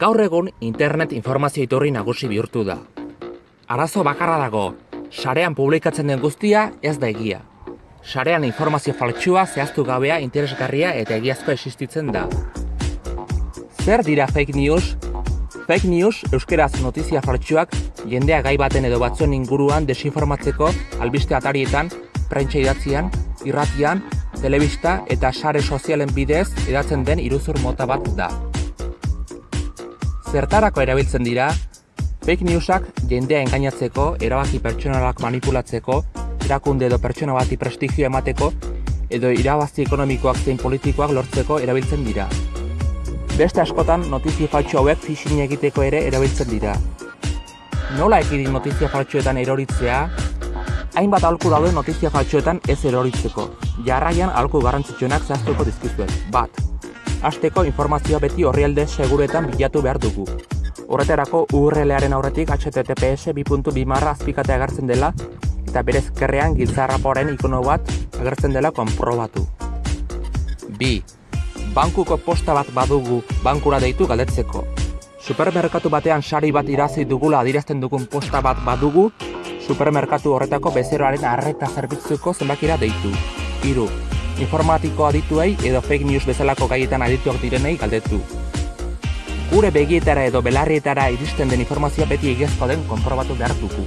Gaur egun internet informazio iturri nagusi bihurtu da. Arazo bakarra dago, sarean publikatzen den guztia ez da egia. Sarean informazio faltsua zehaztu gabea interesgarria eta egiazko existitzen da. Zer dira fake news? Fake news euskeraz notizia faltsuak jendea gai baten edo batzuen inguruan desinformatzeko albiste atarietan, prentsa idatzian, irratian, telebista eta sare sozialen bidez edatzen den iruzur mota bat da. Zertarako erabiltzen dira, fake newsak jendea engainatzeko, erabaki pertsonalak manipulatzeko, erakunde edo pertsona bati prestigio emateko, edo irabazi ekonomikoak zein politikoak lortzeko erabiltzen dira. Beste askotan notizia faltsu hauek phishing egiteko ere erabiltzen dira. Nola ekidin notizia faltsuetan eroritzea? Hainbat alku daude notizia faltsuetan ez eroritzeko. Jarraian alku garrantzitsuenak zehaztuko dizkizuet. Bat. Hasteko informazioa beti orrialde seguretan bilatu behar dugu. Horretarako URL-aren aurretik https 2.2 marra azpikatea agertzen dela eta bere ezkerrean giltzarraporen ikono bat agertzen dela konprobatu. Bi. Bankuko posta bat badugu bankura deitu galdetzeko. Supermerkatu batean sari bat irazi dugula adirazten dugun posta bat badugu, supermerkatu horretako bezeroaren arreta zerbitzuko zenbakira deitu. Hiru. Informatiko adituei edo fake news bezalako gaietan adituak direnei galdetu. Gure begietara edo belarrietara iristen den informazioa beti egiazko den konprobatu behar dugu.